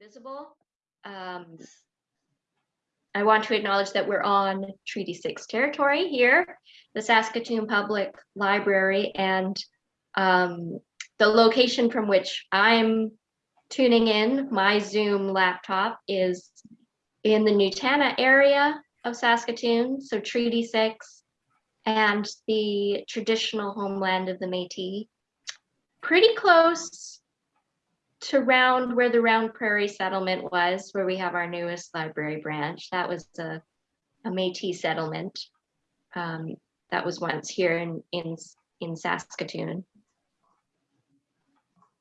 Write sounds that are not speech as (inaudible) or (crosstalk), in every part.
visible. Um, I want to acknowledge that we're on Treaty 6 territory here, the Saskatoon Public Library, and um, the location from which I'm tuning in, my Zoom laptop, is in the Nutana area of Saskatoon, so Treaty 6, and the traditional homeland of the Métis. Pretty close to round where the Round Prairie settlement was, where we have our newest library branch. That was a, a Métis settlement. Um, that was once here in, in, in Saskatoon.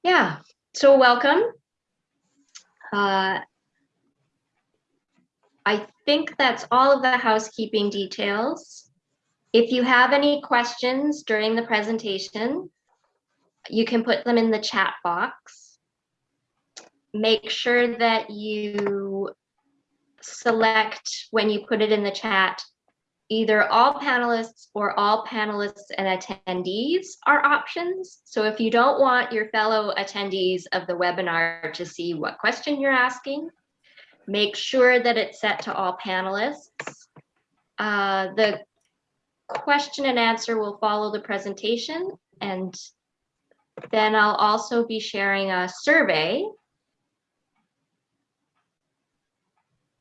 Yeah, so welcome. Uh, I think that's all of the housekeeping details. If you have any questions during the presentation, you can put them in the chat box. Make sure that you select when you put it in the chat, either all panelists or all panelists and attendees are options. So if you don't want your fellow attendees of the webinar to see what question you're asking, make sure that it's set to all panelists. Uh, the question and answer will follow the presentation and then I'll also be sharing a survey.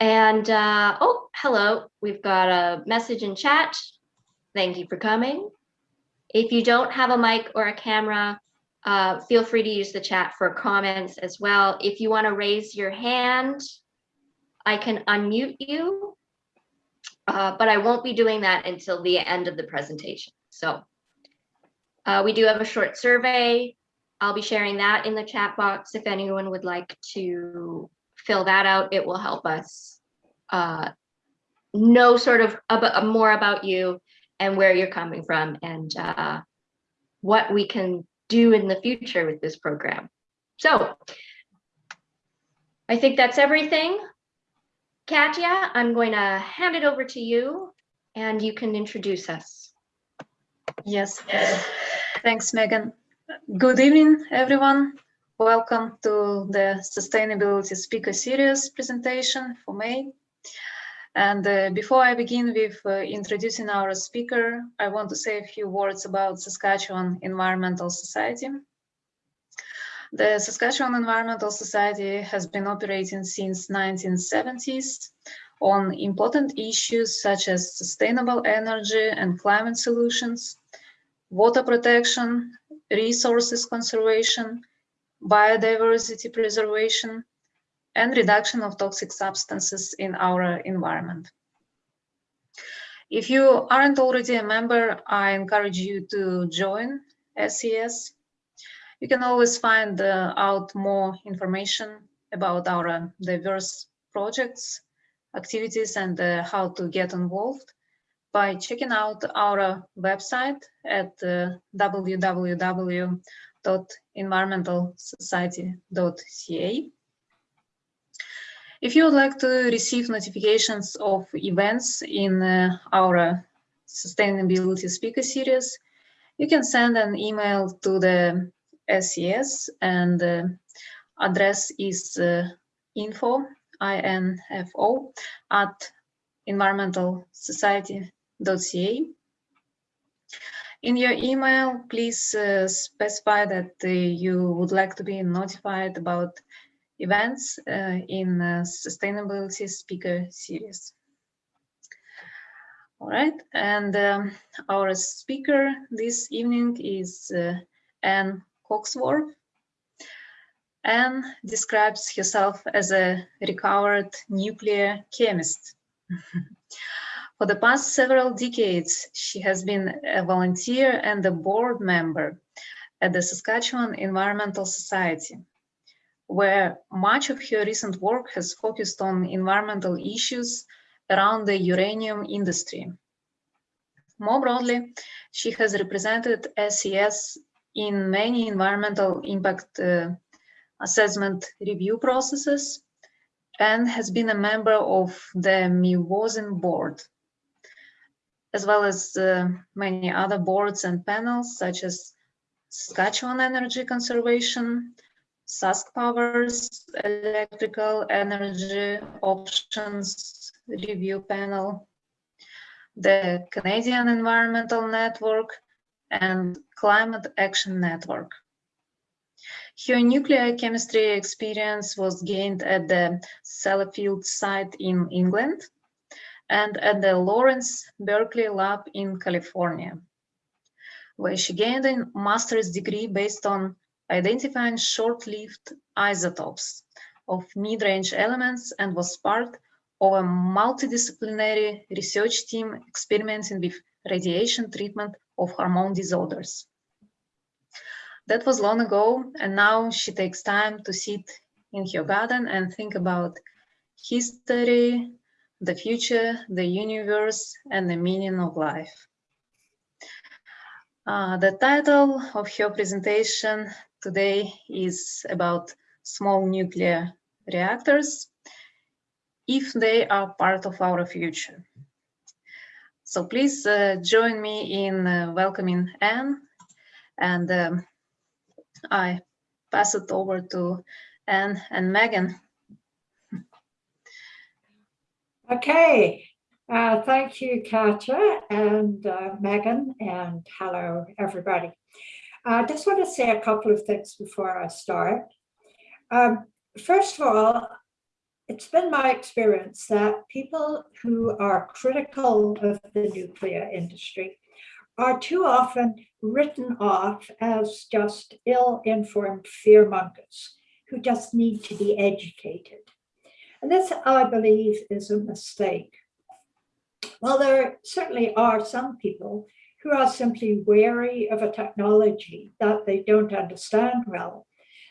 And, uh, oh, hello, we've got a message in chat. Thank you for coming. If you don't have a mic or a camera, uh, feel free to use the chat for comments as well. If you want to raise your hand, I can unmute you, uh, but I won't be doing that until the end of the presentation. So uh, we do have a short survey. I'll be sharing that in the chat box. If anyone would like to fill that out, it will help us uh, know sort of about, more about you and where you're coming from and uh, what we can do in the future with this program. So I think that's everything. Katya, I'm going to hand it over to you and you can introduce us. Yes, thanks, Megan. Good evening, everyone. Welcome to the Sustainability Speaker Series presentation for May. And uh, before I begin with uh, introducing our speaker, I want to say a few words about Saskatchewan Environmental Society. The Saskatchewan Environmental Society has been operating since 1970s on important issues such as sustainable energy and climate solutions, water protection, resources conservation, biodiversity preservation, and reduction of toxic substances in our environment. If you aren't already a member, I encourage you to join SES you can always find uh, out more information about our diverse projects, activities, and uh, how to get involved by checking out our website at uh, www.environmentalsociety.ca. If you would like to receive notifications of events in uh, our Sustainability Speaker Series, you can send an email to the SES and uh, address is uh, info, I-N-F-O, at environmentalsociety.ca. In your email, please uh, specify that uh, you would like to be notified about events uh, in Sustainability Speaker Series. All right, and um, our speaker this evening is uh, Anne Coxworth. Anne describes herself as a recovered nuclear chemist. (laughs) For the past several decades, she has been a volunteer and a board member at the Saskatchewan Environmental Society, where much of her recent work has focused on environmental issues around the uranium industry. More broadly, she has represented SES in many environmental impact uh, assessment review processes and has been a member of the MIWOSIN board, as well as uh, many other boards and panels such as Saskatchewan Energy Conservation, Sask Power's Electrical Energy Options Review Panel, the Canadian Environmental Network, and Climate Action Network. Her nuclear chemistry experience was gained at the Sellafield site in England and at the Lawrence Berkeley Lab in California, where she gained a master's degree based on identifying short-lived isotopes of mid-range elements and was part of a multidisciplinary research team experimenting with radiation treatment of hormone disorders. That was long ago, and now she takes time to sit in her garden and think about history, the future, the universe, and the meaning of life. Uh, the title of her presentation today is about small nuclear reactors, if they are part of our future. So please uh, join me in uh, welcoming Anne and um, I pass it over to Anne and Megan. Okay, uh, thank you, Katja and uh, Megan, and hello, everybody. I just want to say a couple of things before I start. Um, first of all, it's been my experience that people who are critical of the nuclear industry are too often written off as just ill-informed fearmongers who just need to be educated. And this, I believe, is a mistake. Well, there certainly are some people who are simply wary of a technology that they don't understand well.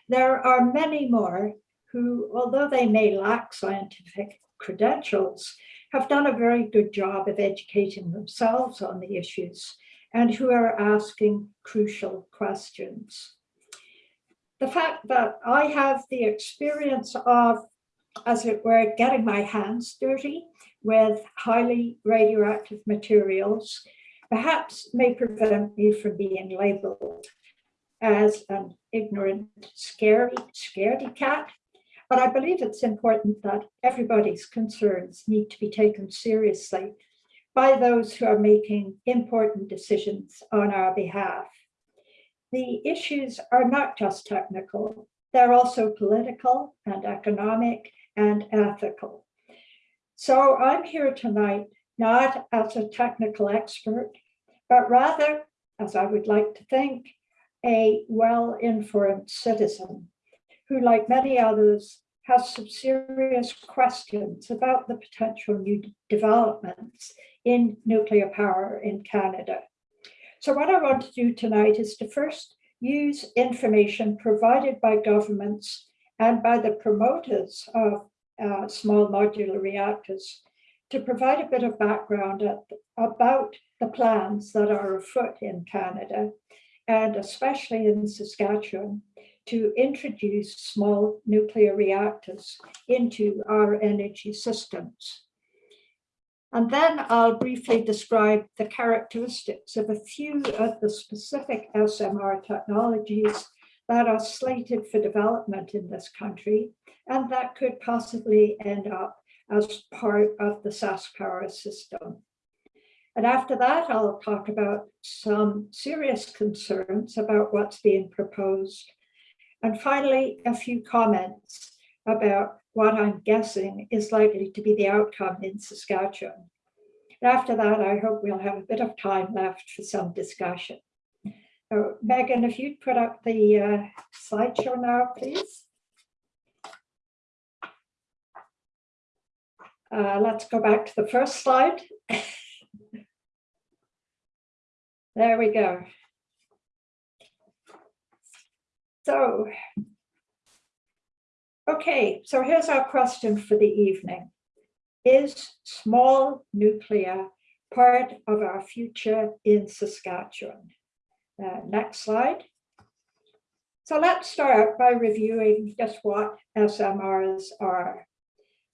There are many more who, although they may lack scientific credentials, have done a very good job of educating themselves on the issues and who are asking crucial questions. The fact that I have the experience of, as it were, getting my hands dirty with highly radioactive materials, perhaps may prevent me from being labeled as an ignorant, scary, scaredy cat. But I believe it's important that everybody's concerns need to be taken seriously by those who are making important decisions on our behalf. The issues are not just technical, they're also political and economic and ethical. So I'm here tonight not as a technical expert, but rather, as I would like to think, a well-informed citizen who, like many others, has some serious questions about the potential new developments in nuclear power in Canada. So what I want to do tonight is to first use information provided by governments and by the promoters of uh, small modular reactors to provide a bit of background at, about the plans that are afoot in Canada and especially in Saskatchewan to introduce small nuclear reactors into our energy systems. And then I'll briefly describe the characteristics of a few of the specific SMR technologies that are slated for development in this country and that could possibly end up as part of the SaskPower system. And after that, I'll talk about some serious concerns about what's being proposed. And finally, a few comments about what I'm guessing is likely to be the outcome in Saskatchewan. After that, I hope we'll have a bit of time left for some discussion. So Megan, if you'd put up the uh, slideshow now, please. Uh, let's go back to the first slide. (laughs) there we go. So Okay, so here's our question for the evening. Is small nuclear part of our future in Saskatchewan? Uh, next slide. So let's start by reviewing just what SMRs are.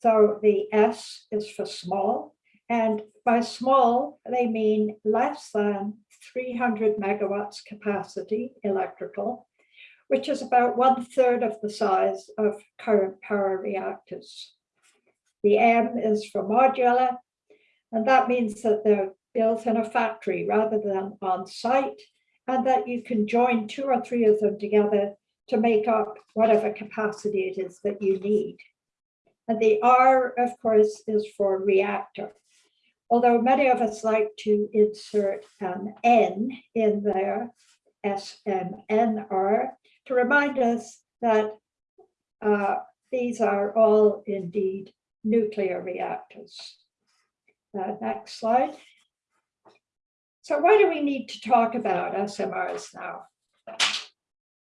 So the S is for small, and by small, they mean less than 300 megawatts capacity electrical which is about one third of the size of current power reactors. The M is for modular, and that means that they're built in a factory rather than on site, and that you can join two or three of them together to make up whatever capacity it is that you need. And the R, of course, is for reactor. Although many of us like to insert an N in there, SMNR, to remind us that uh, these are all indeed nuclear reactors. Uh, next slide. So why do we need to talk about SMRs now?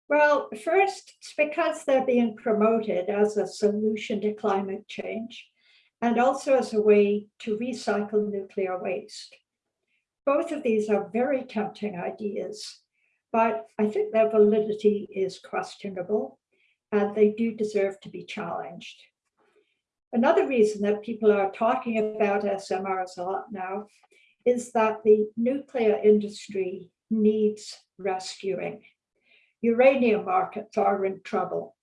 Well, first, it's because they're being promoted as a solution to climate change and also as a way to recycle nuclear waste. Both of these are very tempting ideas, but I think their validity is questionable and they do deserve to be challenged. Another reason that people are talking about SMRs a lot now is that the nuclear industry needs rescuing uranium markets are in trouble.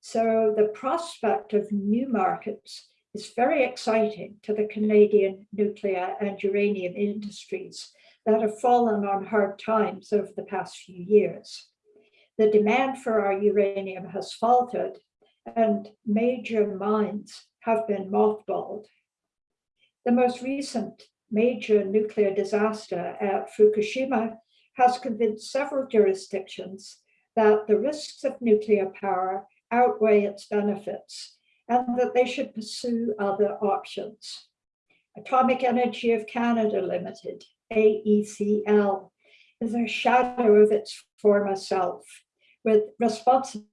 So the prospect of new markets is very exciting to the Canadian nuclear and uranium industries that have fallen on hard times over the past few years. The demand for our uranium has faltered and major mines have been mothballed. The most recent major nuclear disaster at Fukushima has convinced several jurisdictions that the risks of nuclear power outweigh its benefits and that they should pursue other options. Atomic Energy of Canada Limited, AECL, is a shadow of its former self, with responsibility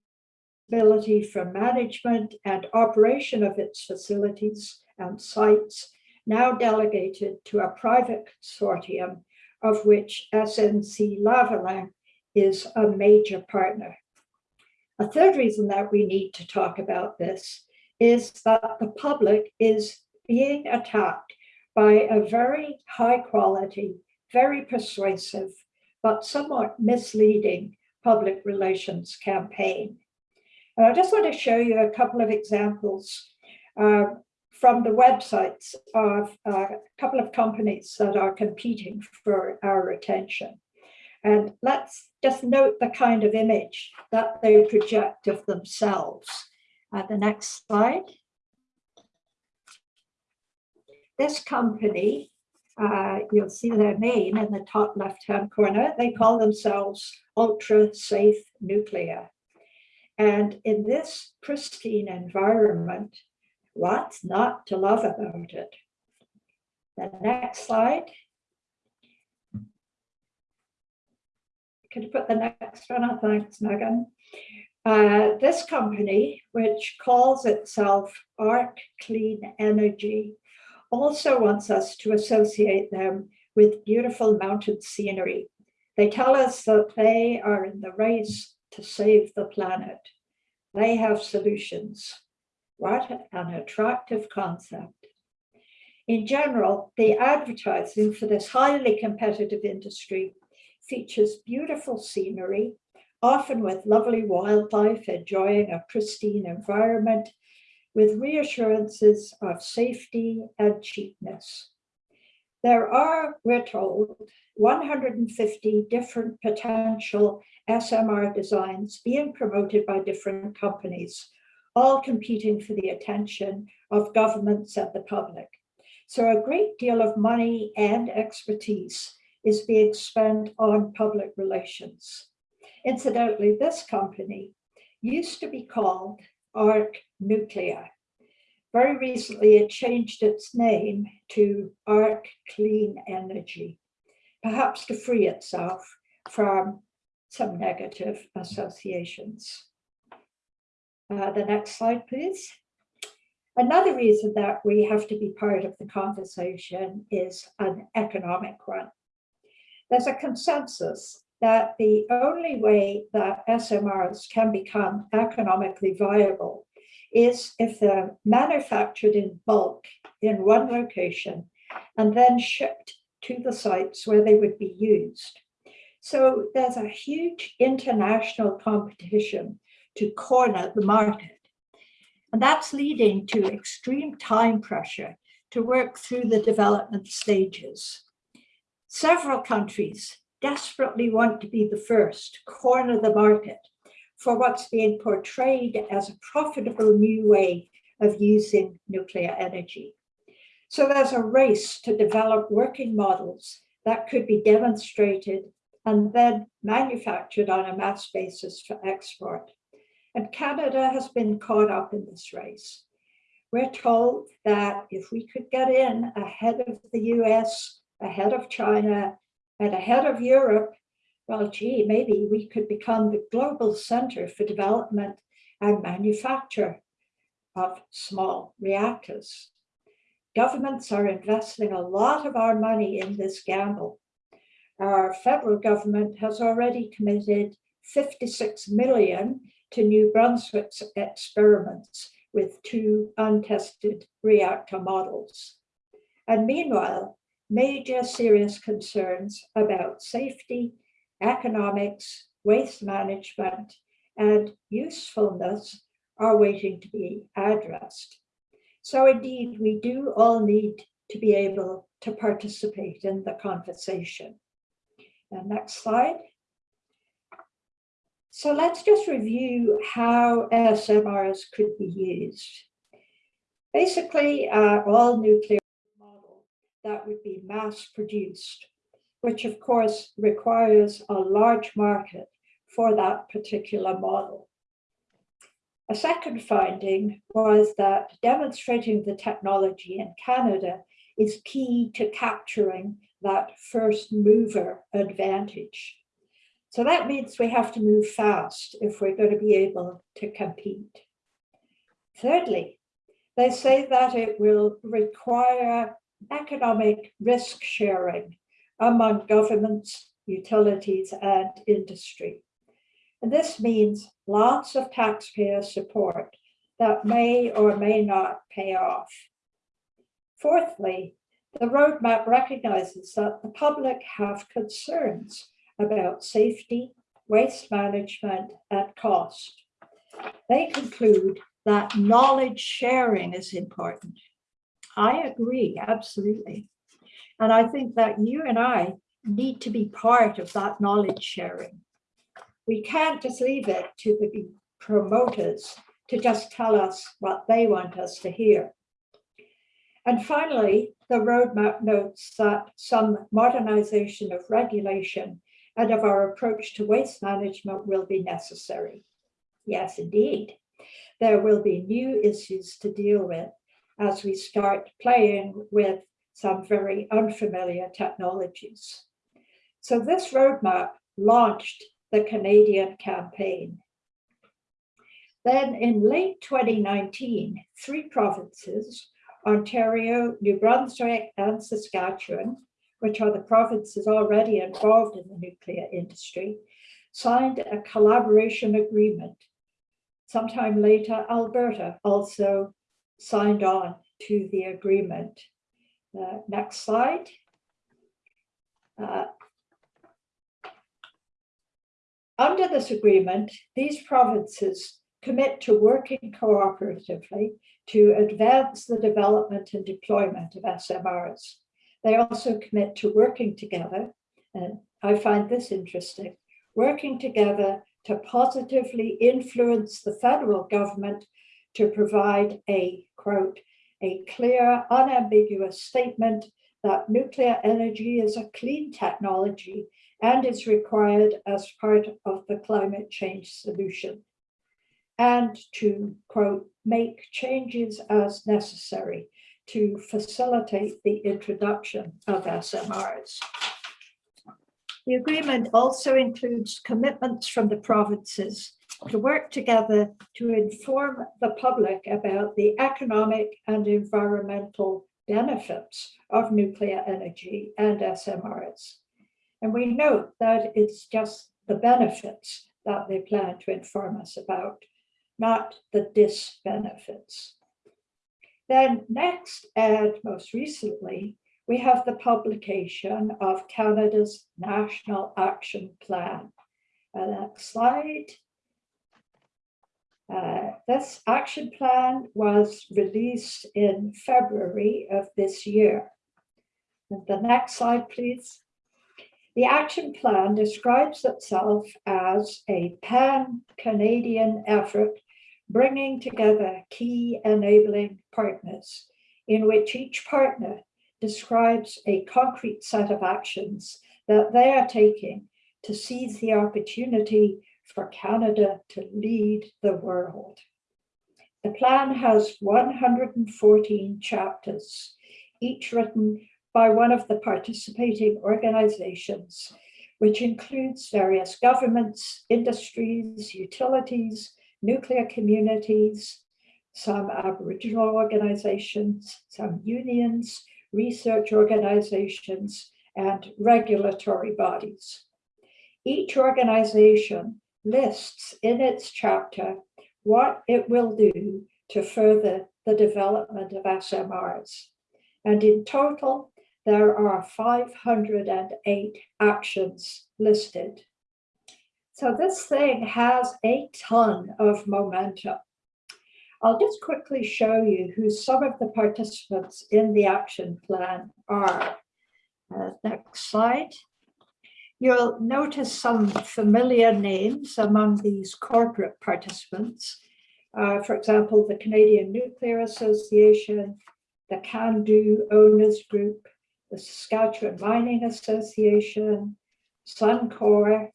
for management and operation of its facilities and sites now delegated to a private consortium of which SNC-Lavalin is a major partner. A third reason that we need to talk about this is that the public is being attacked by a very high quality, very persuasive, but somewhat misleading public relations campaign. And I just want to show you a couple of examples uh, from the websites of uh, a couple of companies that are competing for our attention. And let's just note the kind of image that they project of themselves. Uh, the next slide. This company, uh, you'll see their name in the top left-hand corner. They call themselves Ultra Safe Nuclear. And in this pristine environment, What's not to love about it? The next slide. Could you put the next one up? Thanks, Megan. Uh, this company, which calls itself Arc Clean Energy, also wants us to associate them with beautiful mountain scenery. They tell us that they are in the race to save the planet. They have solutions. What an attractive concept. In general, the advertising for this highly competitive industry features beautiful scenery, often with lovely wildlife enjoying a pristine environment, with reassurances of safety and cheapness. There are, we're told, 150 different potential SMR designs being promoted by different companies all competing for the attention of governments and the public. So a great deal of money and expertise is being spent on public relations. Incidentally, this company used to be called ARC Nuclear. Very recently, it changed its name to ARC Clean Energy, perhaps to free itself from some negative associations. Uh, the next slide, please. Another reason that we have to be part of the conversation is an economic one. There's a consensus that the only way that SMRs can become economically viable is if they're manufactured in bulk in one location and then shipped to the sites where they would be used. So there's a huge international competition to corner the market. And that's leading to extreme time pressure to work through the development stages. Several countries desperately want to be the first to corner the market for what's being portrayed as a profitable new way of using nuclear energy. So there's a race to develop working models that could be demonstrated and then manufactured on a mass basis for export. And Canada has been caught up in this race. We're told that if we could get in ahead of the US, ahead of China, and ahead of Europe, well, gee, maybe we could become the global center for development and manufacture of small reactors. Governments are investing a lot of our money in this gamble. Our federal government has already committed 56 million to New Brunswick's experiments with two untested reactor models. And meanwhile, major serious concerns about safety, economics, waste management, and usefulness are waiting to be addressed. So indeed, we do all need to be able to participate in the conversation. And next slide. So let's just review how SMRs could be used. Basically, uh, all nuclear model that would be mass produced, which of course requires a large market for that particular model. A second finding was that demonstrating the technology in Canada is key to capturing that first mover advantage. So that means we have to move fast if we're going to be able to compete. Thirdly, they say that it will require economic risk sharing among governments, utilities, and industry. And this means lots of taxpayer support that may or may not pay off. Fourthly, the roadmap recognizes that the public have concerns about safety, waste management, and cost. They conclude that knowledge sharing is important. I agree, absolutely. And I think that you and I need to be part of that knowledge sharing. We can't just leave it to the promoters to just tell us what they want us to hear. And finally, the roadmap notes that some modernization of regulation and of our approach to waste management will be necessary. Yes, indeed. There will be new issues to deal with as we start playing with some very unfamiliar technologies. So this roadmap launched the Canadian campaign. Then in late 2019, three provinces, Ontario, New Brunswick, and Saskatchewan, which are the provinces already involved in the nuclear industry, signed a collaboration agreement. Sometime later, Alberta also signed on to the agreement. Uh, next slide. Uh, under this agreement, these provinces commit to working cooperatively to advance the development and deployment of SMRs. They also commit to working together, and I find this interesting, working together to positively influence the federal government to provide a, quote, a clear, unambiguous statement that nuclear energy is a clean technology and is required as part of the climate change solution, and to, quote, make changes as necessary to facilitate the introduction of SMRs. The agreement also includes commitments from the provinces to work together to inform the public about the economic and environmental benefits of nuclear energy and SMRs. And we note that it's just the benefits that they plan to inform us about, not the disbenefits. Then next and most recently, we have the publication of Canada's National Action Plan. Uh, next slide. Uh, this action plan was released in February of this year. The next slide, please. The action plan describes itself as a pan-Canadian effort bringing together key enabling partners in which each partner describes a concrete set of actions that they are taking to seize the opportunity for Canada to lead the world. The plan has 114 chapters, each written by one of the participating organizations, which includes various governments, industries, utilities, nuclear communities, some Aboriginal organizations, some unions, research organizations, and regulatory bodies. Each organization lists in its chapter what it will do to further the development of SMRs. And in total, there are 508 actions listed. So this thing has a ton of momentum. I'll just quickly show you who some of the participants in the action plan are. Uh, next slide. You'll notice some familiar names among these corporate participants. Uh, for example, the Canadian Nuclear Association, the CANDU Owners Group, the Saskatchewan Mining Association, Suncor.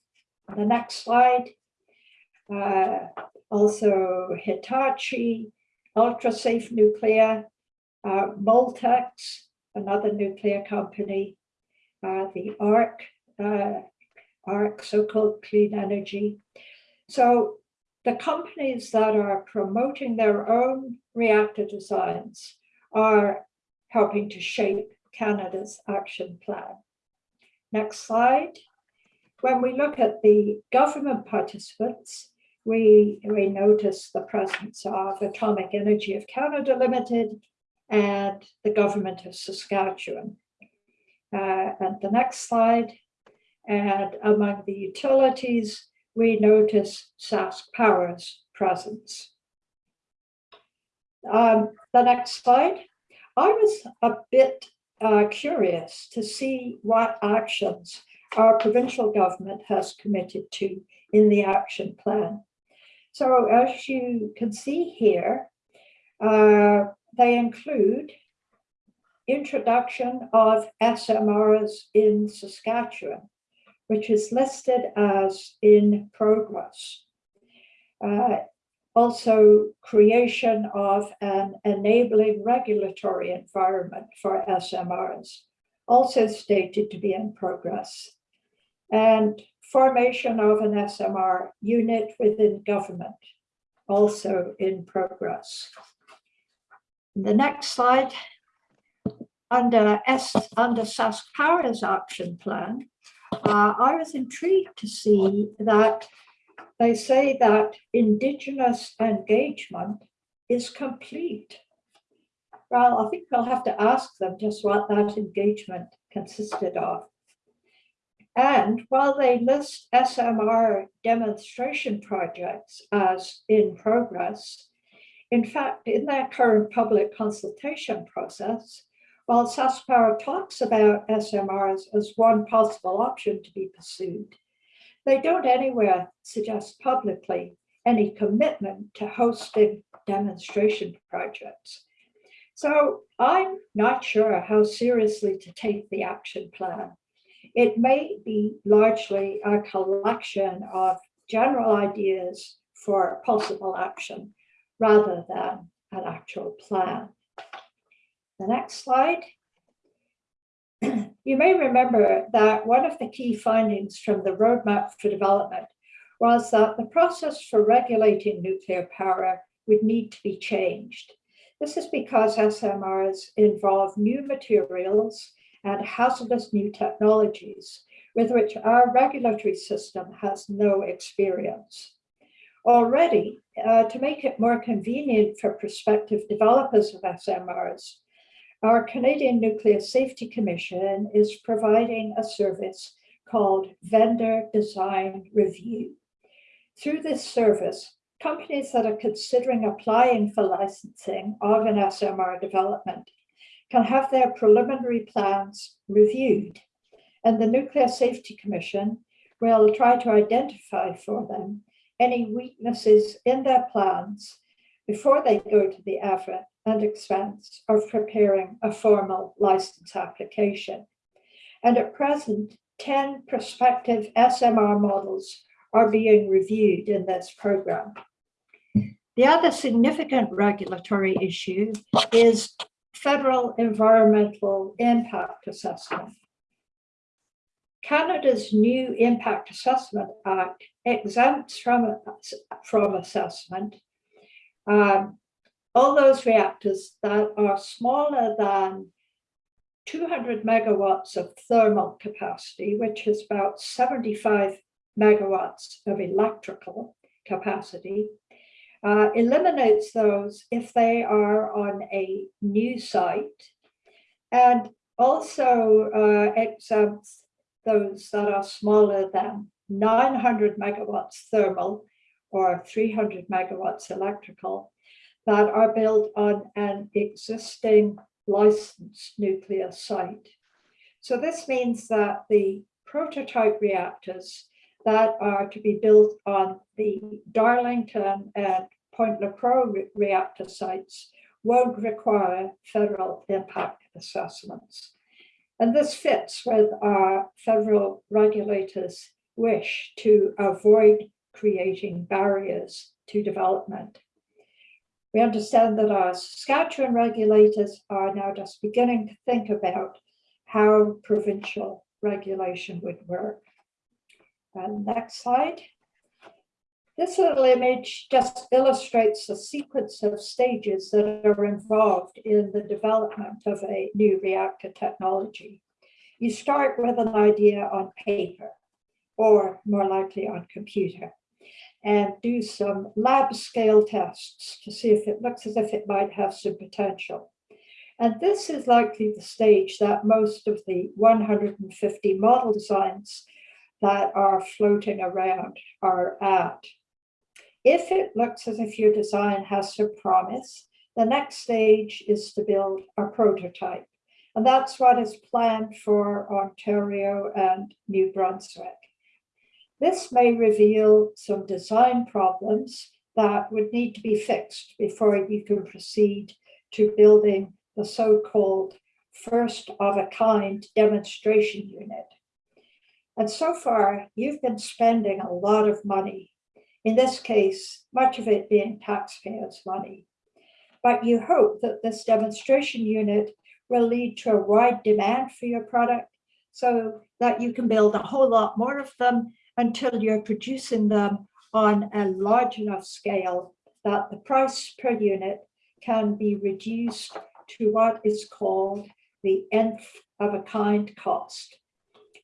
The next slide. Uh, also Hitachi, Ultrasafe Nuclear, uh, Moltex, another nuclear company, uh, the ARC, uh, ARC, so-called clean energy. So the companies that are promoting their own reactor designs are helping to shape Canada's action plan. Next slide. When we look at the government participants, we, we notice the presence of Atomic Energy of Canada Limited and the government of Saskatchewan. Uh, and the next slide, and among the utilities, we notice Sask Power's presence. Um, the next slide. I was a bit uh, curious to see what actions our provincial government has committed to in the action plan. So as you can see here, uh, they include introduction of SMRs in Saskatchewan, which is listed as in progress. Uh, also creation of an enabling regulatory environment for SMRs, also stated to be in progress. And formation of an SMR unit within government, also in progress. The next slide, under S under Sask Power's action plan, uh, I was intrigued to see that they say that Indigenous engagement is complete. Well, I think I'll have to ask them just what that engagement consisted of. And while they list SMR demonstration projects as in progress, in fact, in their current public consultation process, while SaskPower talks about SMRs as one possible option to be pursued, they don't anywhere suggest publicly any commitment to hosting demonstration projects. So I'm not sure how seriously to take the action plan. It may be largely a collection of general ideas for possible action rather than an actual plan. The next slide. (clears throat) you may remember that one of the key findings from the Roadmap for Development was that the process for regulating nuclear power would need to be changed. This is because SMRs involve new materials and hazardous new technologies with which our regulatory system has no experience. Already, uh, to make it more convenient for prospective developers of SMRs, our Canadian Nuclear Safety Commission is providing a service called Vendor Design Review. Through this service, companies that are considering applying for licensing of an SMR development can have their preliminary plans reviewed. And the Nuclear Safety Commission will try to identify for them any weaknesses in their plans before they go to the effort and expense of preparing a formal license application. And at present, 10 prospective SMR models are being reviewed in this program. The other significant regulatory issue is federal environmental impact assessment. Canada's new Impact Assessment Act exempts from, from assessment um, all those reactors that are smaller than 200 megawatts of thermal capacity, which is about 75 megawatts of electrical capacity, uh, eliminates those if they are on a new site, and also uh, exempts those that are smaller than 900 megawatts thermal or 300 megawatts electrical that are built on an existing licensed nuclear site. So this means that the prototype reactors that are to be built on the Darlington and Point Lepreau re reactor sites won't require federal impact assessments. And this fits with our federal regulators' wish to avoid creating barriers to development. We understand that our Saskatchewan regulators are now just beginning to think about how provincial regulation would work. And next slide. This little image just illustrates the sequence of stages that are involved in the development of a new reactor technology. You start with an idea on paper, or more likely on computer, and do some lab scale tests to see if it looks as if it might have some potential. And this is likely the stage that most of the 150 model designs that are floating around are at. If it looks as if your design has some promise, the next stage is to build a prototype. And that's what is planned for Ontario and New Brunswick. This may reveal some design problems that would need to be fixed before you can proceed to building the so-called first of a kind demonstration unit. And so far, you've been spending a lot of money, in this case, much of it being taxpayers' money. But you hope that this demonstration unit will lead to a wide demand for your product so that you can build a whole lot more of them until you're producing them on a large enough scale that the price per unit can be reduced to what is called the nth of a kind cost.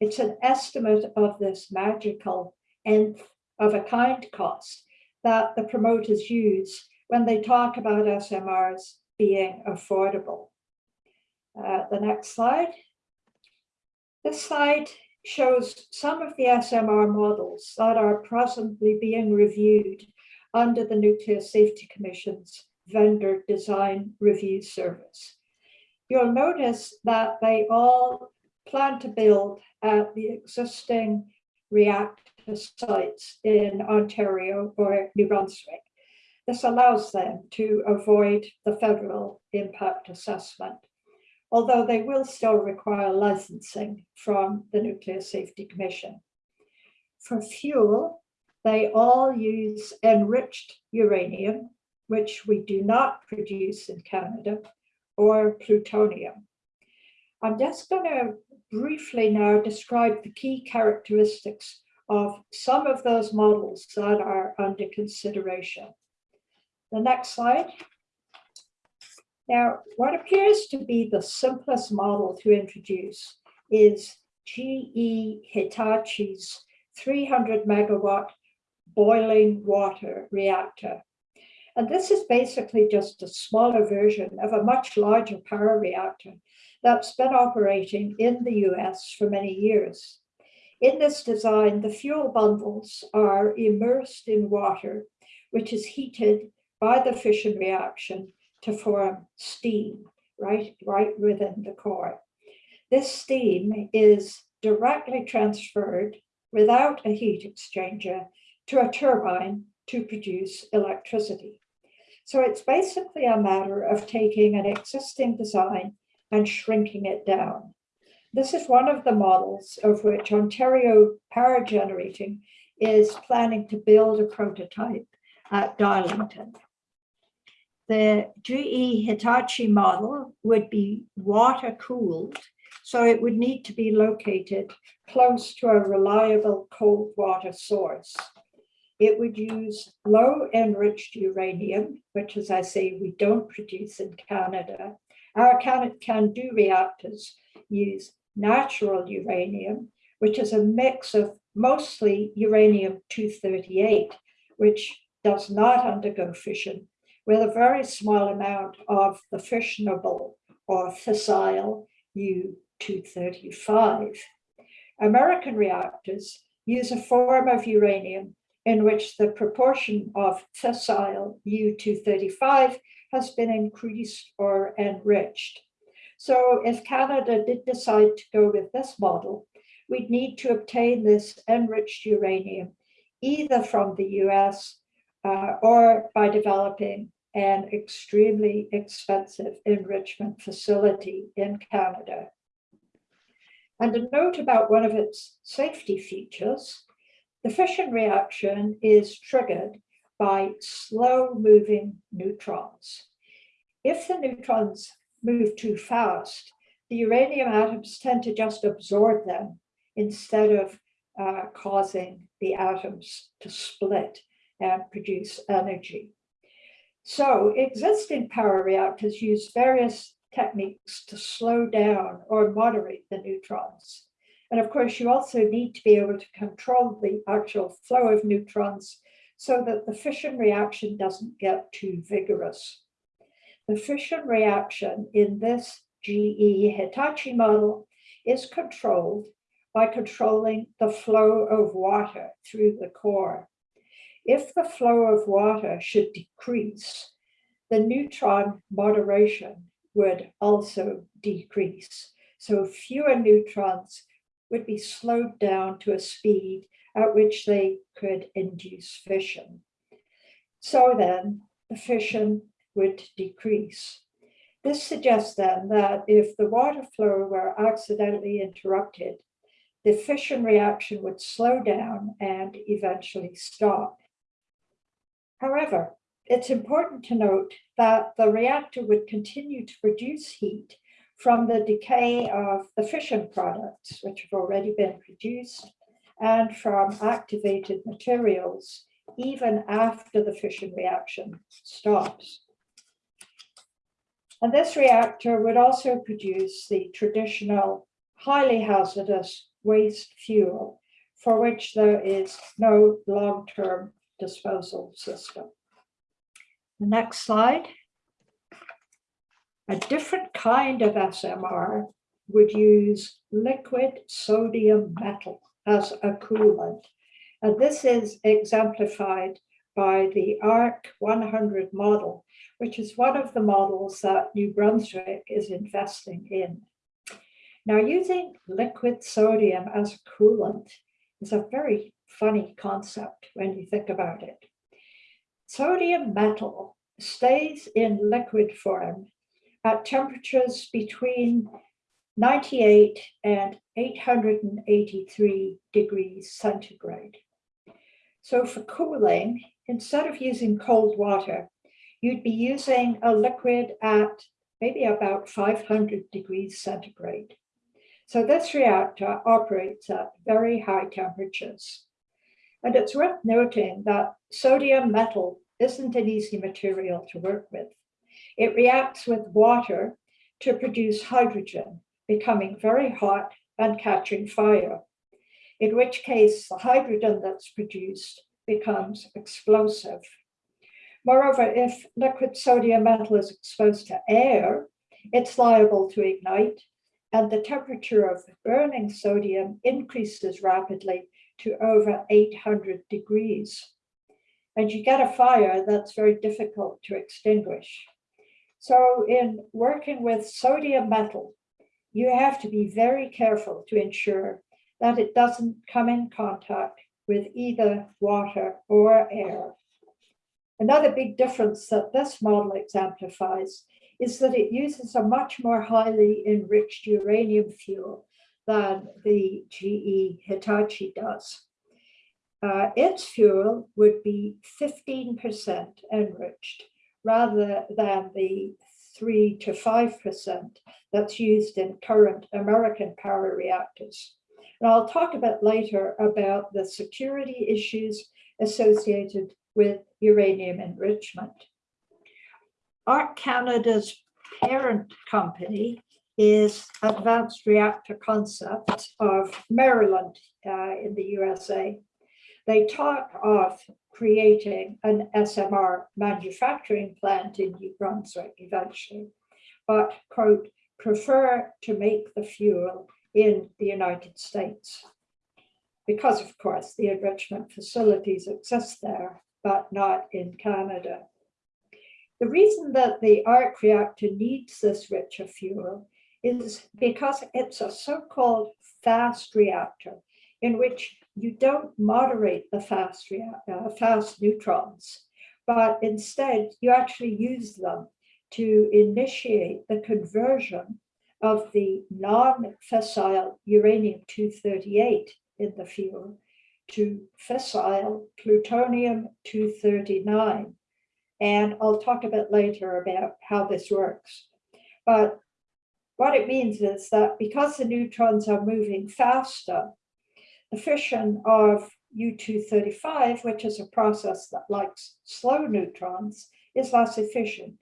It's an estimate of this magical nth of a kind cost that the promoters use when they talk about SMRs being affordable. Uh, the next slide. This slide shows some of the SMR models that are presently being reviewed under the Nuclear Safety Commission's Vendor Design Review Service. You'll notice that they all plan to build at the existing reactor sites in Ontario or New Brunswick. This allows them to avoid the federal impact assessment, although they will still require licensing from the Nuclear Safety Commission. For fuel, they all use enriched uranium, which we do not produce in Canada, or plutonium. I'm just going to briefly now describe the key characteristics of some of those models that are under consideration. The next slide. Now, what appears to be the simplest model to introduce is GE Hitachi's 300 megawatt boiling water reactor. And this is basically just a smaller version of a much larger power reactor that's been operating in the US for many years. In this design, the fuel bundles are immersed in water, which is heated by the fission reaction to form steam, right, right within the core. This steam is directly transferred without a heat exchanger to a turbine to produce electricity. So it's basically a matter of taking an existing design and shrinking it down. This is one of the models of which Ontario Power Generating is planning to build a prototype at Darlington. The GE Hitachi model would be water cooled, so it would need to be located close to a reliable cold water source. It would use low enriched uranium, which as I say, we don't produce in Canada. Our CANDU reactors use natural uranium, which is a mix of mostly uranium-238, which does not undergo fission, with a very small amount of the fissionable or fissile U-235. American reactors use a form of uranium in which the proportion of fissile U-235 has been increased or enriched. So if Canada did decide to go with this model, we'd need to obtain this enriched uranium either from the US uh, or by developing an extremely expensive enrichment facility in Canada. And a note about one of its safety features, the fission reaction is triggered by slow moving neutrons. If the neutrons move too fast, the uranium atoms tend to just absorb them instead of uh, causing the atoms to split and produce energy. So existing power reactors use various techniques to slow down or moderate the neutrons. And of course, you also need to be able to control the actual flow of neutrons so that the fission reaction doesn't get too vigorous. The fission reaction in this GE Hitachi model is controlled by controlling the flow of water through the core. If the flow of water should decrease, the neutron moderation would also decrease. So fewer neutrons would be slowed down to a speed at which they could induce fission. So then the fission would decrease. This suggests then that if the water flow were accidentally interrupted, the fission reaction would slow down and eventually stop. However, it's important to note that the reactor would continue to produce heat from the decay of the fission products, which have already been produced, and from activated materials, even after the fission reaction stops. And this reactor would also produce the traditional highly hazardous waste fuel for which there is no long-term disposal system. The next slide. A different kind of SMR would use liquid sodium metal as a coolant. And this is exemplified by the ARC 100 model, which is one of the models that New Brunswick is investing in. Now, using liquid sodium as a coolant is a very funny concept when you think about it. Sodium metal stays in liquid form at temperatures between 98 and 883 degrees centigrade. So for cooling, instead of using cold water, you'd be using a liquid at maybe about 500 degrees centigrade. So this reactor operates at very high temperatures. And it's worth noting that sodium metal isn't an easy material to work with. It reacts with water to produce hydrogen, becoming very hot and catching fire in which case the hydrogen that's produced becomes explosive. Moreover, if liquid sodium metal is exposed to air, it's liable to ignite and the temperature of burning sodium increases rapidly to over 800 degrees. And you get a fire that's very difficult to extinguish. So in working with sodium metal, you have to be very careful to ensure that it doesn't come in contact with either water or air. Another big difference that this model exemplifies is that it uses a much more highly enriched uranium fuel than the GE Hitachi does. Uh, its fuel would be 15% enriched rather than the 3 to 5% that's used in current American power reactors. And I'll talk a bit later about the security issues associated with uranium enrichment. ARC Canada's parent company is Advanced Reactor concept of Maryland uh, in the USA. They talk of creating an SMR manufacturing plant in New Brunswick eventually, but quote, prefer to make the fuel in the United States. Because of course, the enrichment facilities exist there, but not in Canada. The reason that the arc reactor needs this richer fuel is because it's a so-called fast reactor in which you don't moderate the fast, uh, fast neutrons, but instead you actually use them to initiate the conversion of the non-fissile uranium-238 in the fuel to fissile plutonium-239. And I'll talk a bit later about how this works. But what it means is that because the neutrons are moving faster, the fission of U-235, which is a process that likes slow neutrons, is less efficient.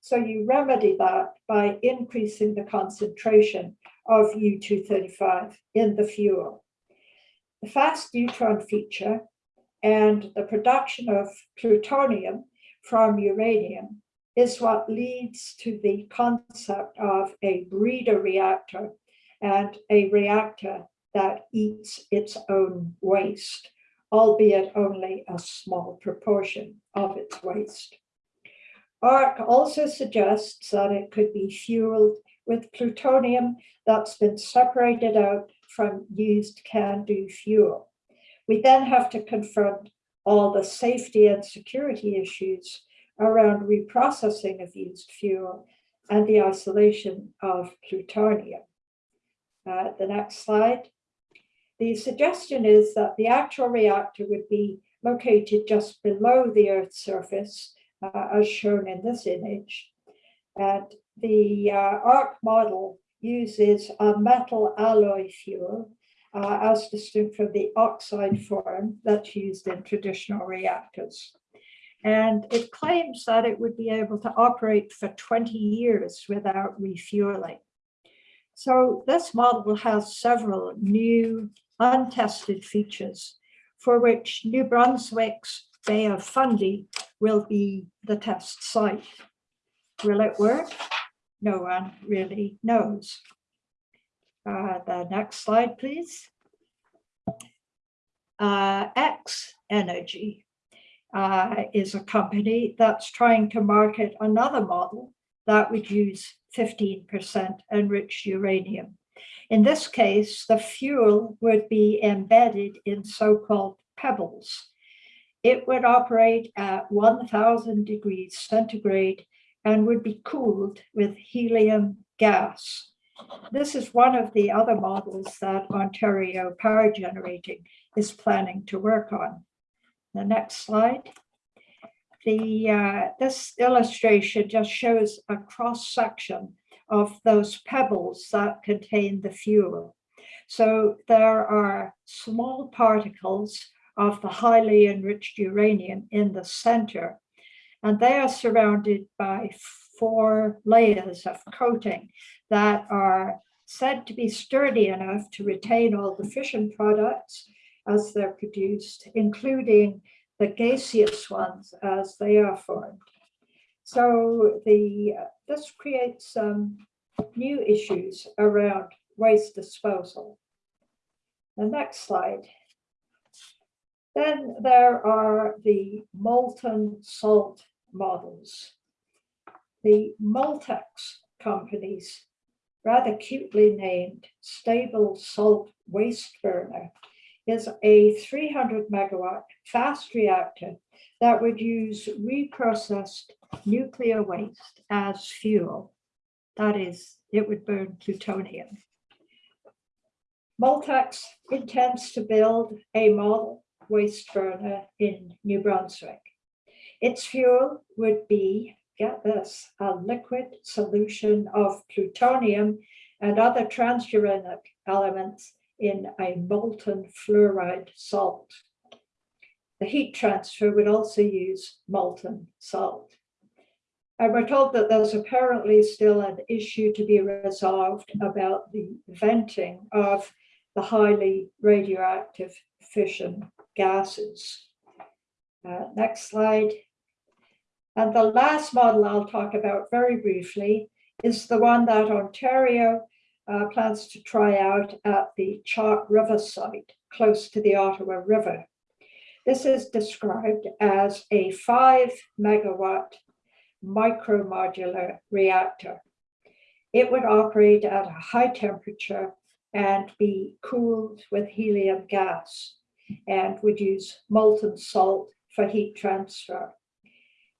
So you remedy that by increasing the concentration of U-235 in the fuel. The fast neutron feature and the production of plutonium from uranium is what leads to the concept of a breeder reactor and a reactor that eats its own waste, albeit only a small proportion of its waste. ARC also suggests that it could be fueled with plutonium that's been separated out from used CANDU fuel. We then have to confront all the safety and security issues around reprocessing of used fuel and the isolation of plutonium. Uh, the next slide. The suggestion is that the actual reactor would be located just below the Earth's surface uh, as shown in this image. And the uh, ARC model uses a metal alloy fuel uh, as distinct from the oxide form that's used in traditional reactors. And it claims that it would be able to operate for 20 years without refueling. So this model has several new untested features for which New Brunswick's Bay of Fundy will be the test site. Will it work? No one really knows. Uh, the next slide, please. Uh, X Energy uh, is a company that's trying to market another model that would use 15% enriched uranium. In this case, the fuel would be embedded in so-called pebbles it would operate at 1000 degrees centigrade and would be cooled with helium gas. This is one of the other models that Ontario Power Generating is planning to work on. The next slide. The, uh, this illustration just shows a cross section of those pebbles that contain the fuel. So there are small particles of the highly enriched uranium in the center. And they are surrounded by four layers of coating that are said to be sturdy enough to retain all the fission products as they're produced, including the gaseous ones as they are formed. So the, this creates some new issues around waste disposal. The next slide. Then there are the molten salt models. The Moltex companies, rather cutely named Stable Salt Waste Burner, is a 300 megawatt fast reactor that would use reprocessed nuclear waste as fuel. That is, it would burn plutonium. Moltex intends to build a model waste burner in New Brunswick. Its fuel would be, get this, a liquid solution of plutonium and other transuranic elements in a molten fluoride salt. The heat transfer would also use molten salt. And we're told that there's apparently still an issue to be resolved about the venting of the highly radioactive fission gases. Uh, next slide. And the last model I'll talk about very briefly is the one that Ontario uh, plans to try out at the Chalk River site, close to the Ottawa River. This is described as a five megawatt micromodular reactor. It would operate at a high temperature and be cooled with helium gas and would use molten salt for heat transfer.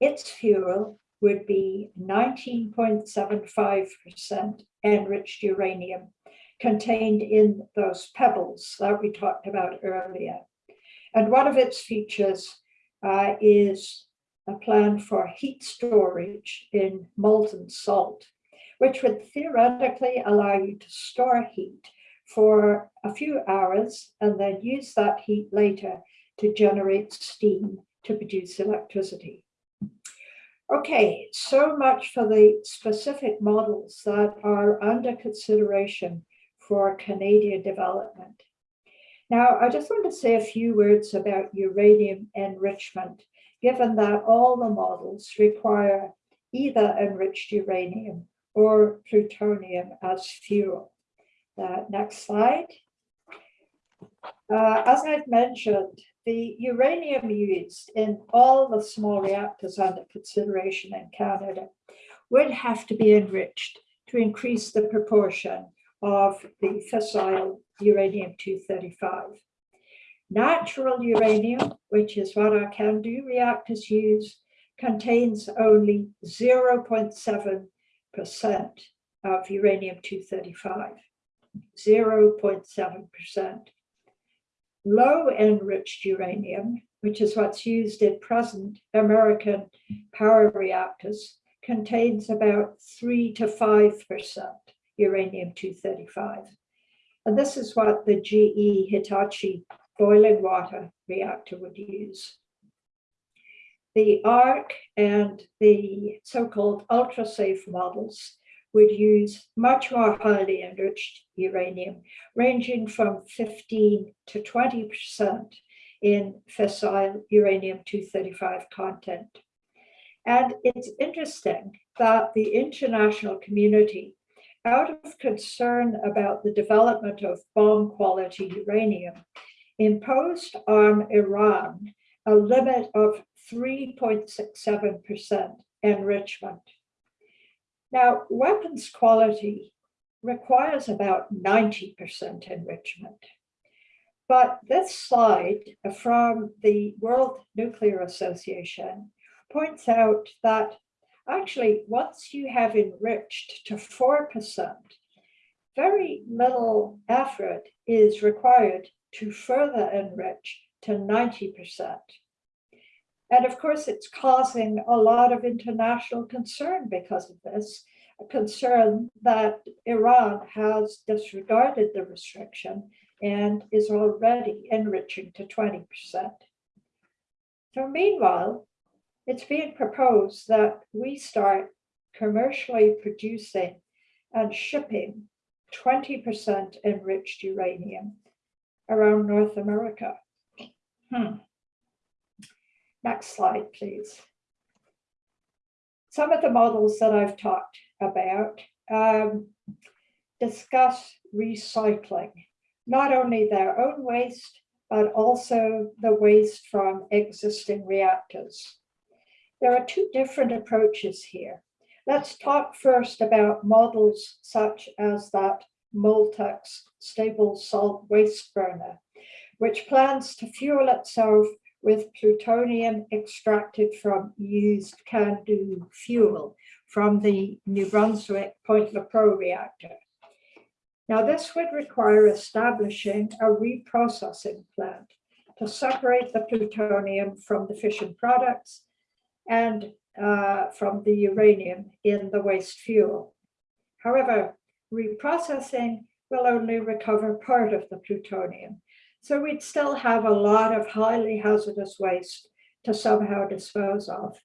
Its fuel would be 19.75% enriched uranium contained in those pebbles that we talked about earlier. And one of its features uh, is a plan for heat storage in molten salt, which would theoretically allow you to store heat for a few hours and then use that heat later to generate steam to produce electricity. Okay, so much for the specific models that are under consideration for Canadian development. Now, I just want to say a few words about uranium enrichment, given that all the models require either enriched uranium or plutonium as fuel. Uh, next slide. Uh, as I've mentioned, the uranium used in all the small reactors under consideration in Canada would have to be enriched to increase the proportion of the fissile uranium-235. Natural uranium, which is what our CANDU reactors use, contains only 0.7% of uranium-235, 0.7%. Low enriched uranium, which is what's used in present American power reactors, contains about 3 to 5% uranium-235. And this is what the GE Hitachi boiling water reactor would use. The ARC and the so-called ultra-safe models would use much more highly enriched uranium, ranging from 15 to 20% in fissile uranium-235 content. And it's interesting that the international community, out of concern about the development of bomb quality uranium, imposed on Iran a limit of 3.67% enrichment. Now, weapons quality requires about 90% enrichment. But this slide from the World Nuclear Association points out that actually once you have enriched to 4%, very little effort is required to further enrich to 90%. And of course, it's causing a lot of international concern because of this, a concern that Iran has disregarded the restriction and is already enriching to 20%. So meanwhile, it's being proposed that we start commercially producing and shipping 20% enriched uranium around North America. Hmm. Next slide, please. Some of the models that I've talked about um, discuss recycling, not only their own waste, but also the waste from existing reactors. There are two different approaches here. Let's talk first about models such as that Moltex stable salt waste burner, which plans to fuel itself with plutonium extracted from used CANDU fuel from the New Brunswick Point Lepreau reactor. Now this would require establishing a reprocessing plant to separate the plutonium from the fission products and uh, from the uranium in the waste fuel. However, reprocessing will only recover part of the plutonium. So we'd still have a lot of highly hazardous waste to somehow dispose of.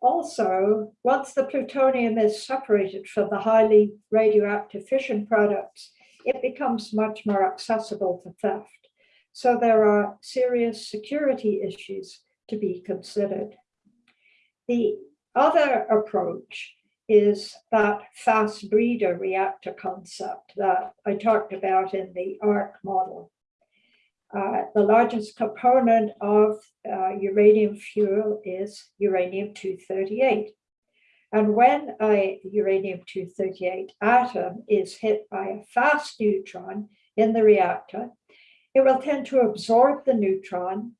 Also, once the plutonium is separated from the highly radioactive fission products, it becomes much more accessible to theft. So there are serious security issues to be considered. The other approach is that fast breeder reactor concept that I talked about in the ARC model. Uh, the largest component of uh, uranium fuel is uranium-238. And when a uranium-238 atom is hit by a fast neutron in the reactor, it will tend to absorb the neutron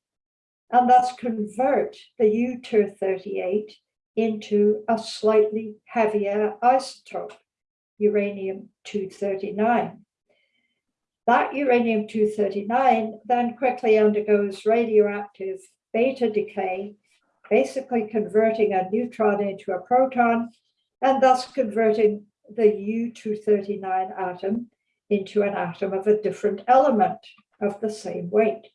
and thus convert the U-238 into a slightly heavier isotope, uranium-239. That uranium-239 then quickly undergoes radioactive beta decay, basically converting a neutron into a proton and thus converting the U-239 atom into an atom of a different element of the same weight.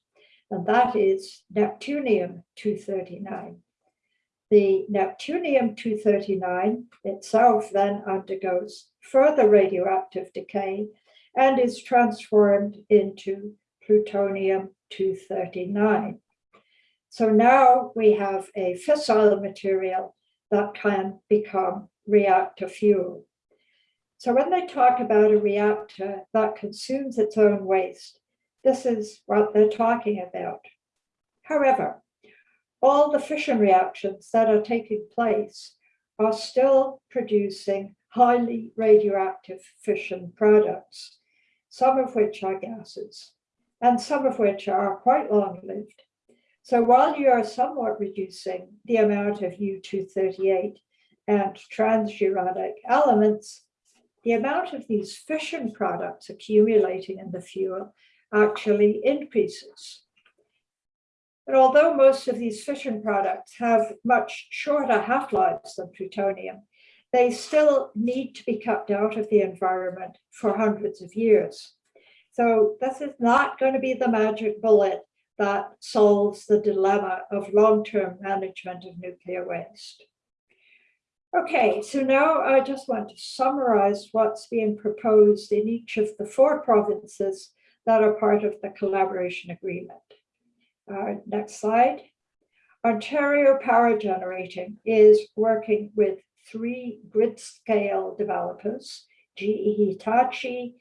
And that is Neptunium-239. The Neptunium-239 itself then undergoes further radioactive decay and is transformed into plutonium-239. So now we have a fissile material that can become reactor fuel. So when they talk about a reactor that consumes its own waste, this is what they're talking about. However, all the fission reactions that are taking place are still producing highly radioactive fission products some of which are gases, and some of which are quite long-lived. So while you are somewhat reducing the amount of U-238 and transuranic elements, the amount of these fission products accumulating in the fuel actually increases. But although most of these fission products have much shorter half-lives than plutonium, they still need to be kept out of the environment for hundreds of years. So this is not going to be the magic bullet that solves the dilemma of long-term management of nuclear waste. Okay, so now I just want to summarize what's being proposed in each of the four provinces that are part of the collaboration agreement. Uh, next slide. Ontario Power Generating is working with three grid scale developers, GE Hitachi,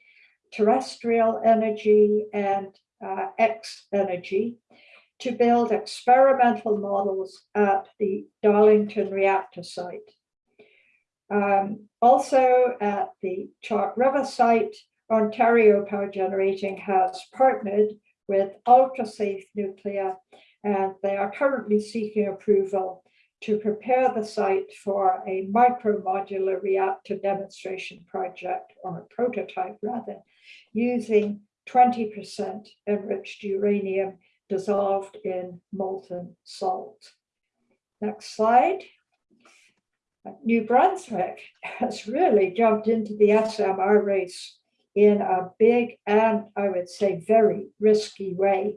Terrestrial Energy, and uh, X Energy, to build experimental models at the Darlington reactor site. Um, also at the Chalk River site, Ontario Power Generating has partnered with UltraSafe Nuclear, and they are currently seeking approval to prepare the site for a micro-modular reactor demonstration project, or a prototype rather, using 20% enriched uranium dissolved in molten salt. Next slide. New Brunswick has really jumped into the SMR race in a big and I would say very risky way.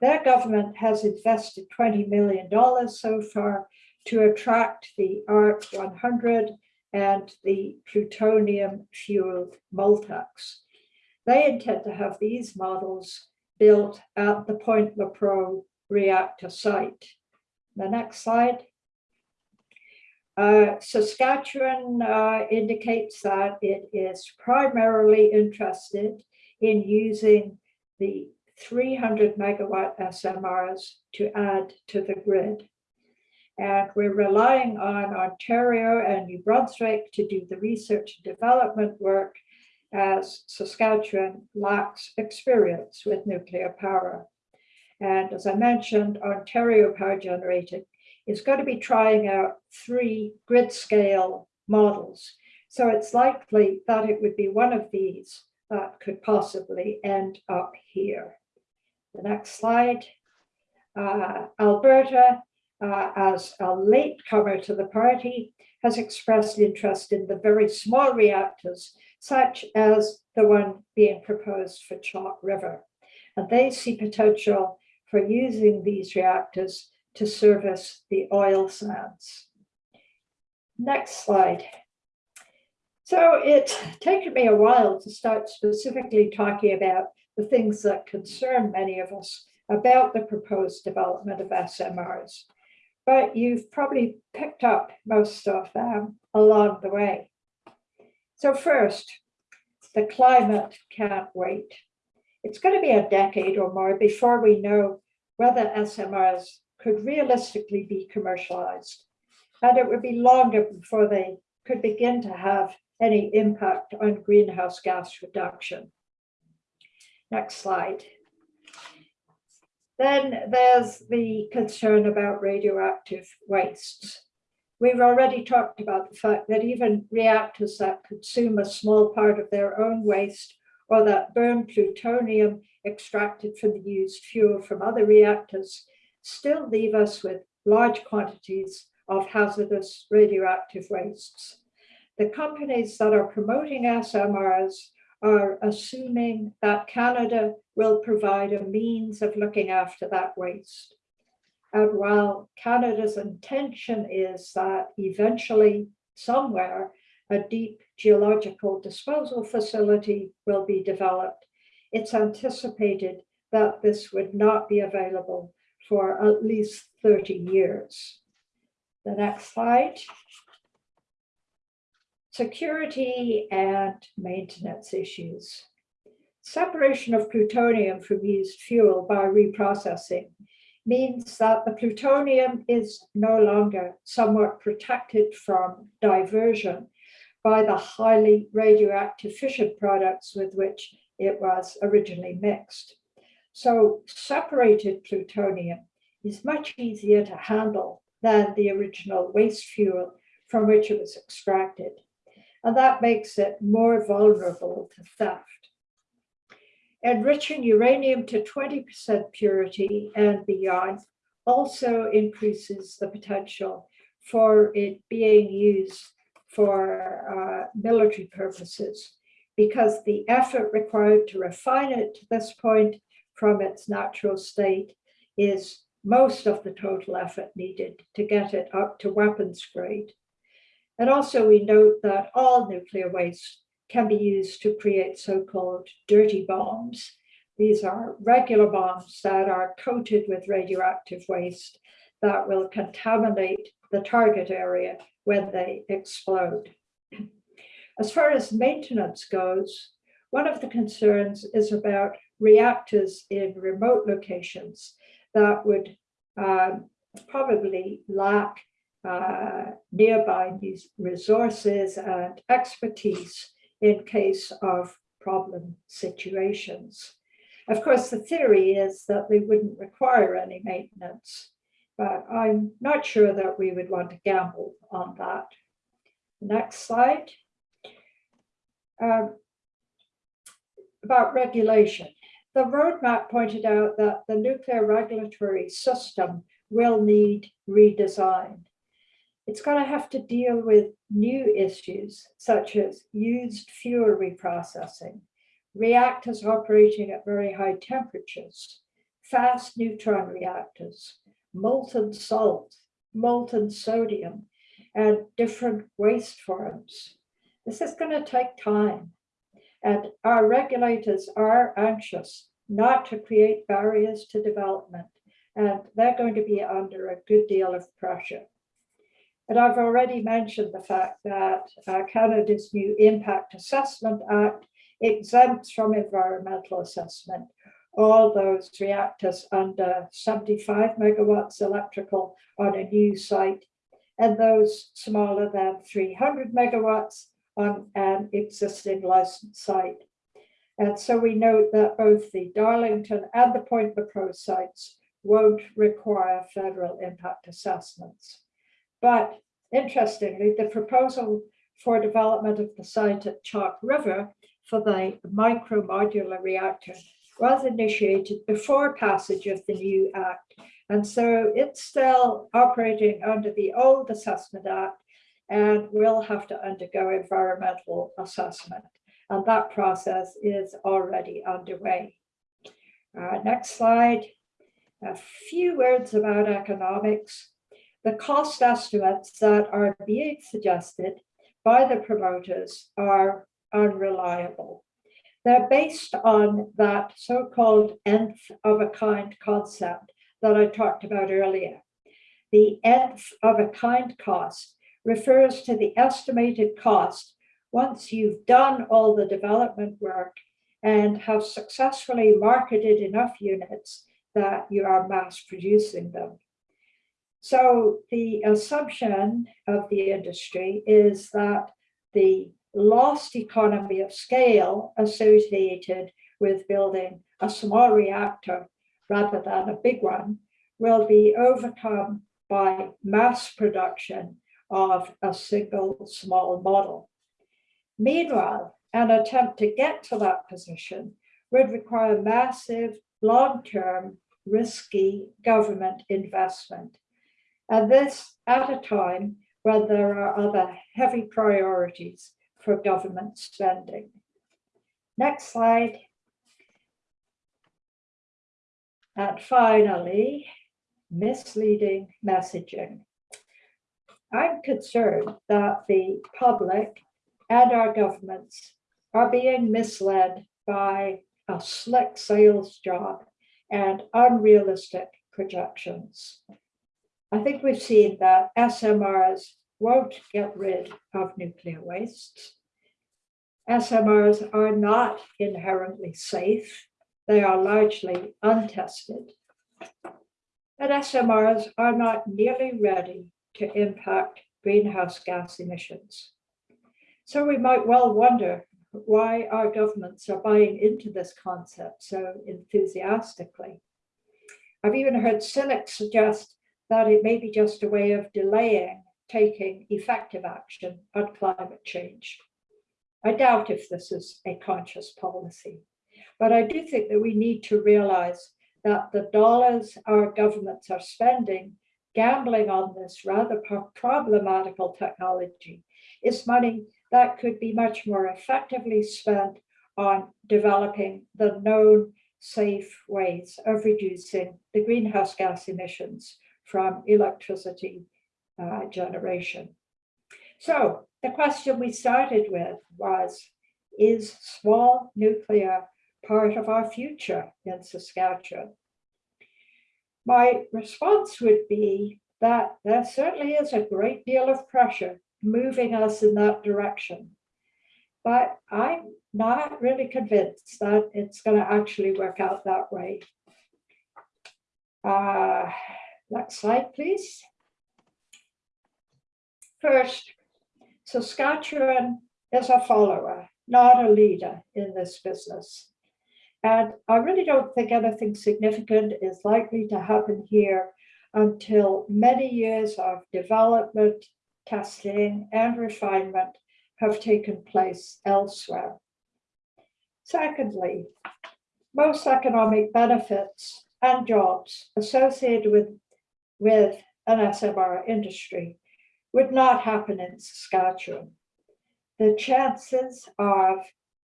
Their government has invested $20 million so far to attract the ARC 100 and the plutonium fueled Moltex. They intend to have these models built at the Point Lepreau reactor site. The next slide. Uh, Saskatchewan uh, indicates that it is primarily interested in using the 300 megawatt SMRs to add to the grid. And we're relying on Ontario and New Brunswick to do the research and development work as Saskatchewan lacks experience with nuclear power. And as I mentioned, Ontario Power Generating is going to be trying out three grid scale models. So it's likely that it would be one of these that could possibly end up here. The next slide. Uh, Alberta, uh, as a latecomer to the party, has expressed interest in the very small reactors, such as the one being proposed for Chalk River. And they see potential for using these reactors to service the oil sands. Next slide. So it's taken me a while to start specifically talking about the things that concern many of us about the proposed development of SMRs. But you've probably picked up most of them along the way. So first, the climate can't wait. It's going to be a decade or more before we know whether SMRs could realistically be commercialized. And it would be longer before they could begin to have any impact on greenhouse gas reduction. Next slide. Then there's the concern about radioactive wastes. We've already talked about the fact that even reactors that consume a small part of their own waste or that burn plutonium extracted from the used fuel from other reactors still leave us with large quantities of hazardous radioactive wastes. The companies that are promoting SMRs are assuming that Canada will provide a means of looking after that waste. And while Canada's intention is that eventually somewhere a deep geological disposal facility will be developed, it's anticipated that this would not be available for at least 30 years. The next slide. Security and maintenance issues. Separation of plutonium from used fuel by reprocessing means that the plutonium is no longer somewhat protected from diversion by the highly radioactive fission products with which it was originally mixed. So separated plutonium is much easier to handle than the original waste fuel from which it was extracted. And that makes it more vulnerable to theft. Enriching uranium to 20% purity and beyond also increases the potential for it being used for uh, military purposes because the effort required to refine it to this point from its natural state is most of the total effort needed to get it up to weapons grade. And also we note that all nuclear waste can be used to create so-called dirty bombs. These are regular bombs that are coated with radioactive waste that will contaminate the target area when they explode. As far as maintenance goes, one of the concerns is about reactors in remote locations that would um, probably lack uh, nearby resources and expertise in case of problem situations. Of course, the theory is that they wouldn't require any maintenance, but I'm not sure that we would want to gamble on that. Next slide. Um, about regulation. The roadmap pointed out that the nuclear regulatory system will need redesign. It's going to have to deal with new issues such as used fuel reprocessing, reactors operating at very high temperatures, fast neutron reactors, molten salt, molten sodium, and different waste forms. This is going to take time. And our regulators are anxious not to create barriers to development and they're going to be under a good deal of pressure. And I've already mentioned the fact that uh, Canada's new Impact Assessment Act exempts from environmental assessment all those reactors under 75 megawatts electrical on a new site and those smaller than 300 megawatts on an existing licensed site. And so we note that both the Darlington and the Point Lepreau sites won't require federal impact assessments. But interestingly, the proposal for development of the site at Chalk River for the micro modular reactor was initiated before passage of the new act. And so it's still operating under the old Assessment Act and will have to undergo environmental assessment. And that process is already underway. Uh, next slide. A few words about economics. The cost estimates that are being suggested by the promoters are unreliable. They're based on that so-called nth of a kind concept that I talked about earlier. The nth of a kind cost refers to the estimated cost once you've done all the development work and have successfully marketed enough units that you are mass producing them. So the assumption of the industry is that the lost economy of scale associated with building a small reactor rather than a big one will be overcome by mass production of a single small model. Meanwhile, an attempt to get to that position would require massive, long-term, risky government investment. And this at a time when there are other heavy priorities for government spending. Next slide. And finally, misleading messaging. I'm concerned that the public and our governments are being misled by a slick sales job and unrealistic projections. I think we've seen that SMRs won't get rid of nuclear wastes. SMRs are not inherently safe. They are largely untested. And SMRs are not nearly ready to impact greenhouse gas emissions. So we might well wonder why our governments are buying into this concept so enthusiastically. I've even heard cynics suggest that it may be just a way of delaying taking effective action on climate change. I doubt if this is a conscious policy, but I do think that we need to realize that the dollars our governments are spending gambling on this rather problematical technology is money that could be much more effectively spent on developing the known safe ways of reducing the greenhouse gas emissions from electricity uh, generation. So the question we started with was, is small nuclear part of our future in Saskatchewan? My response would be that there certainly is a great deal of pressure moving us in that direction. But I'm not really convinced that it's going to actually work out that way. Uh, next slide, please. First, Saskatchewan is a follower, not a leader in this business. And I really don't think anything significant is likely to happen here until many years of development, testing, and refinement have taken place elsewhere. Secondly, most economic benefits and jobs associated with, with an SMR industry would not happen in Saskatchewan. The chances of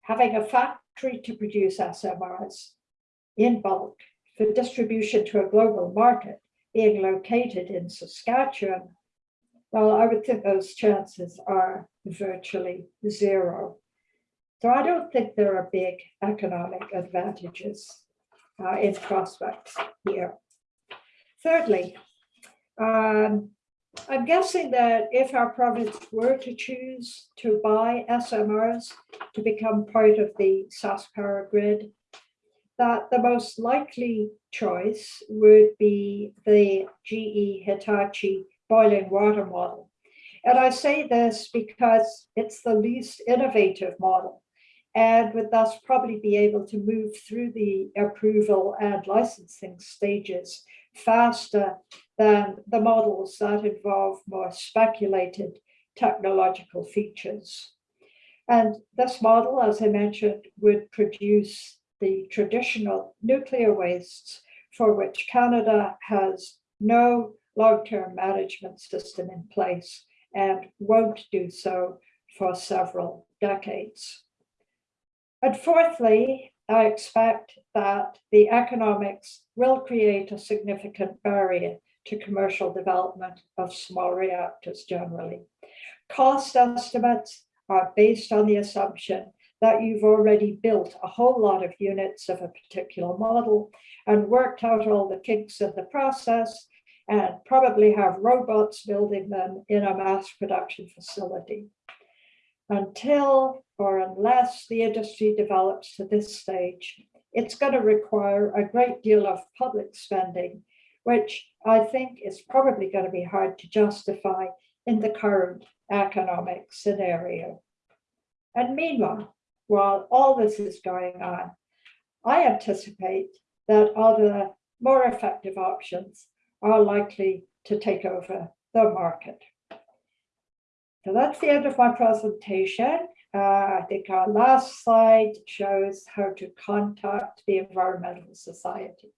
having a factory to produce SMRs in bulk for distribution to a global market being located in Saskatchewan, well, I would think those chances are virtually zero. So I don't think there are big economic advantages uh, in prospects here. thirdly, um, I'm guessing that if our province were to choose to buy SMRs to become part of the SaskPower grid, that the most likely choice would be the GE Hitachi boiling water model. And I say this because it's the least innovative model and would thus probably be able to move through the approval and licensing stages faster than the models that involve more speculated technological features. And this model, as I mentioned, would produce the traditional nuclear wastes for which Canada has no long-term management system in place and won't do so for several decades. And fourthly, I expect that the economics will create a significant barrier to commercial development of small reactors generally. Cost estimates are based on the assumption that you've already built a whole lot of units of a particular model and worked out all the kinks in the process and probably have robots building them in a mass production facility. Until or unless the industry develops to this stage, it's going to require a great deal of public spending, which I think is probably going to be hard to justify in the current economic scenario. And meanwhile, while all this is going on, I anticipate that other more effective options are likely to take over the market. So that's the end of my presentation. Uh, I think our last slide shows how to contact the Environmental Society.